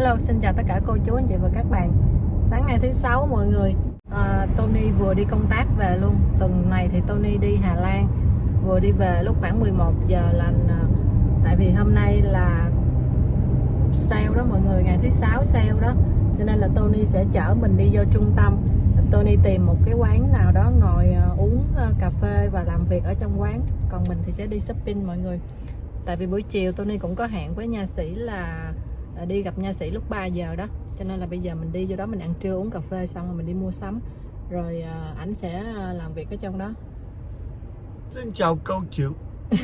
Hello, xin chào tất cả cô chú anh chị và các bạn. Sáng ngày thứ sáu mọi người. À, Tony vừa đi công tác về luôn. Tuần này thì Tony đi Hà Lan Vừa đi về lúc khoảng 11 giờ là à. Tại vì hôm nay là sale đó mọi người Ngày thứ sáu sale đó. Cho nên là Tony sẽ chở mình đi vô trung tâm. Tony tìm một cái quán nào đó ngồi à, uống à, cà phê và làm việc ở trong quán. Còn mình thì sẽ đi shopping mọi người. Tại vì buổi chiều Tony cũng có hẹn với nha sĩ là đi gặp nha sĩ lúc 3 giờ đó. Cho nên là bây giờ mình đi vô đó mình ăn trưa uống cà phê xong rồi mình đi mua sắm. Rồi à, ảnh sẽ à, làm việc ở trong đó. Xin chào cô chú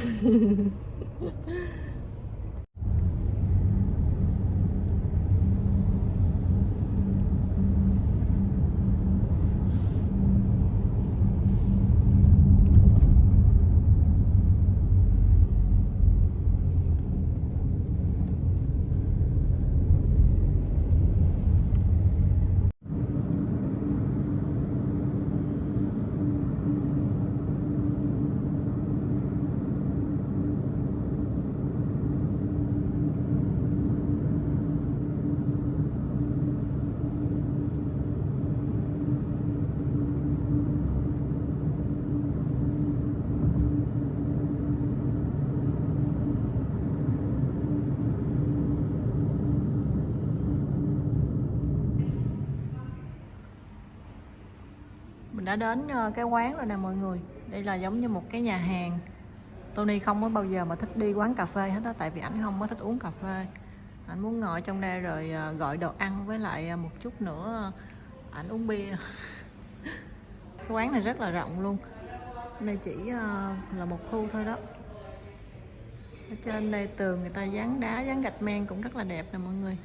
đã đến ờ, cái quán rồi nè mọi người. Đây là giống như một cái nhà hàng. Tony không có bao giờ mà thích đi quán cà phê hết đó tại vì ảnh không có thích uống cà phê. Ảnh muốn ngồi trong đây rồi ờ, gọi đồ ăn với lại ờ, một chút nữa ảnh uống bia. Cái quán này rất là rộng luôn. Đây chỉ là một khu thôi đó. Ở trên đây tường người ta dán đá, dán gạch men cũng rất là đẹp nè mọi người.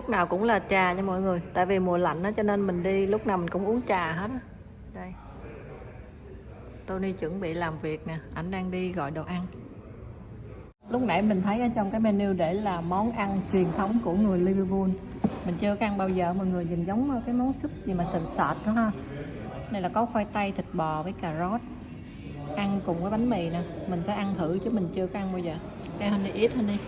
Lúc nào cũng là trà nha mọi người. Tại vì mùa lạnh đó cho nên mình đi lúc nào mình cũng uống trà hết á. Đây. Tony chuẩn bị làm việc nè. Ảnh đang đi gọi đồ ăn. Lúc nãy mình thấy ở trong cái menu để là món ăn truyền thống của người Liverpool. Mình chưa ăn bao giờ, mọi người nhìn giống cái món súp gì mà sền sệt đó ha. Này là có khoai tây, thịt bò với cà rốt. Ăn cùng với bánh mì nè. Mình sẽ ăn thử chứ mình chưa có ăn bao giờ. Cái honey ít honey.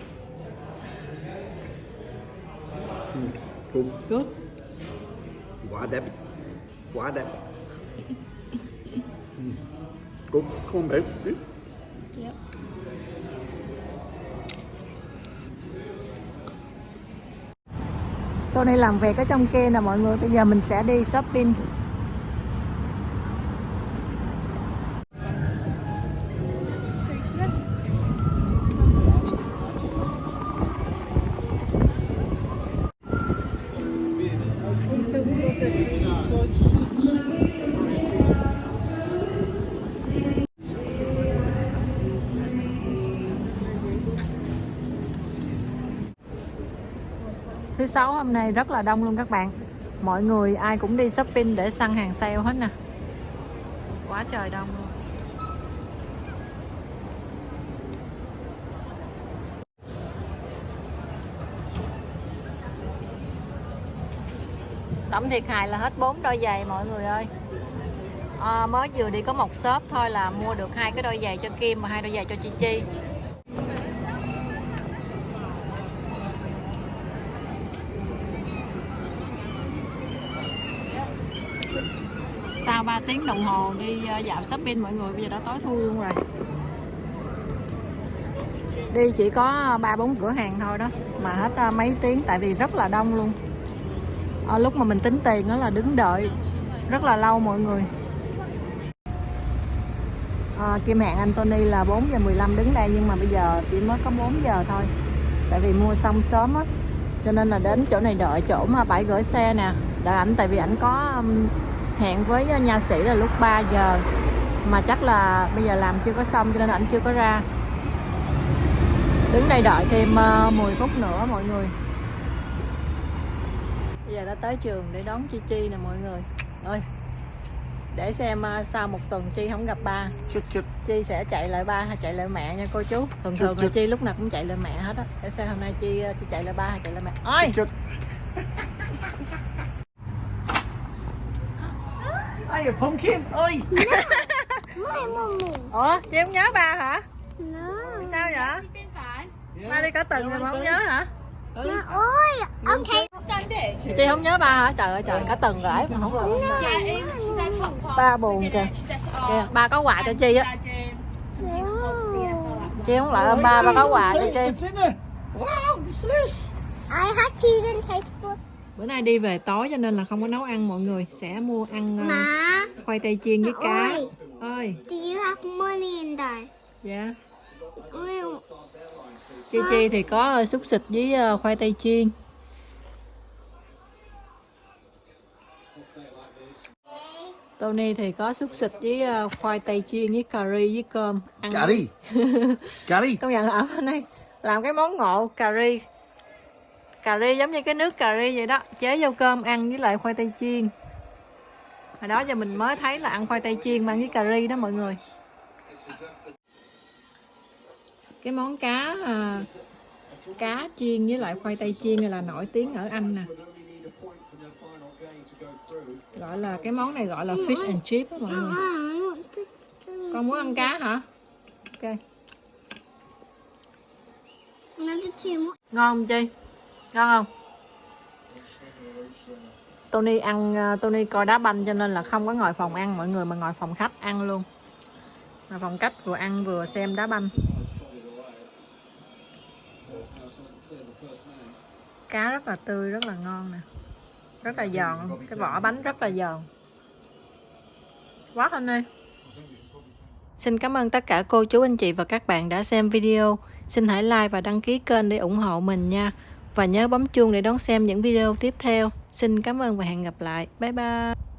Good. good Quá đẹp. Quá đẹp. Cũng không biết. Biết Yep. Tony làm việc ở trong kia nè mọi người. Bây giờ mình sẽ đi shopping Thứ sáu hôm nay rất là đông luôn các bạn. Mọi người ai cũng đi shopping để săn hàng sale hết nè. Quá trời đông luôn. Tổng thiệt hại là hết bốn đôi giày mọi người ơi. À, Mới vừa đi có một shop thôi là mua được hai cái đôi giày cho Kim và hai đôi giày cho Chi Chi. Sau 3 tiếng đồng hồ đi ờ, dạo shopping mọi người bây giờ đã tối thui luôn rồi. Đi chỉ có ờ, ba bốn cửa hàng thôi đó mà hết ờ, mấy tiếng tại vì rất là đông luôn. À, lúc mà mình tính tiền đó là đứng đợi rất là lâu mọi người. À, Kim hẹn Anthony là 4 giờ 15 đứng đây nhưng mà bây giờ chỉ mới có 4 giờ thôi tại vì mua xong sớm á. Cho nên là đến chỗ này đợi chỗ mà bãi gửi xe nè. Đợi ảnh tại vì ảnh có hẹn với nha sĩ là lúc 3 giờ. Mà chắc là bây giờ làm chưa có xong cho nên ảnh chưa có ra. Đứng đây đợi thêm 10 phút nữa mọi người. Bây giờ đã tới trường để đón Chi Chi nè mọi người. Ơi để xem sau một tuần Chi không gặp ba. Chút chút Chi sẽ chạy lại ba hay chạy lại mẹ nha cô chú. Thường thường là Chi lúc nào cũng chạy lại mẹ hết á. Để xem hôm nay Chi Chi chạy lại ba hay chạy lại mẹ. Ôi! Chút Hey, a pumpkin. Mommy. ủa chị không nhớ ba hả No. sao vậy ba đi cả tuần rồi mà không nhớ hả No. Oi. Okay. chị không nhớ ba hả trời ơi trời cả tuần rồi mà không được Kong. Ba buồn kìa. Kìa ba có quà cho chi á chị không lại ôm ba ba có quà cho chi. Wow? I had chicken taste bữa nay đi về tối cho nên là không có nấu ăn mọi người sẽ mua ăn ờ, Ma. khoai tây chiên với cá Oi. ơi Do you have money in there? dạ Oi. chi chi thì có ờ, xúc xịt với ờ, khoai tây chiên Tony thì có xúc xịt với khoai tây chiên với cà ri với cơm ăn Cà ri. Cà ri. công nhận ở bên đây làm cái món ngộ cà ri cà ri giống như cái nước cà ri vậy đó chế vô cơm ăn với lại khoai tây chiên. Hồi đó giờ mình mới thấy là ăn khoai tây chiên mà ăn với cà ri đó mọi người. Cái món cá à, cá chiên với lại khoai tây chiên này là nổi tiếng ở Anh nè. Gọi là cái món này gọi là fish and chip đó mọi người. Con muốn ăn cá hả? Ok. Ngon không chi ngon không? Tony ăn ờ, Tony coi đá banh cho nên là không có ngồi phòng ăn. Mọi người mà ngồi phòng khách ăn luôn. Mà phòng khách vừa ăn vừa xem đá banh. Cá rất là tươi, rất là ngon nè. Rất là giòn. Cái vỏ bánh rất là giòn. Quá anh ơi. Xin cảm ơn tất cả cô chú, anh chị và các bạn đã xem video. Xin hãy like và đăng ký kênh để ủng hộ mình nha. Và nhớ bấm chuông để đón xem những video tiếp theo. Xin cảm ơn và hẹn gặp lại. Bye bye.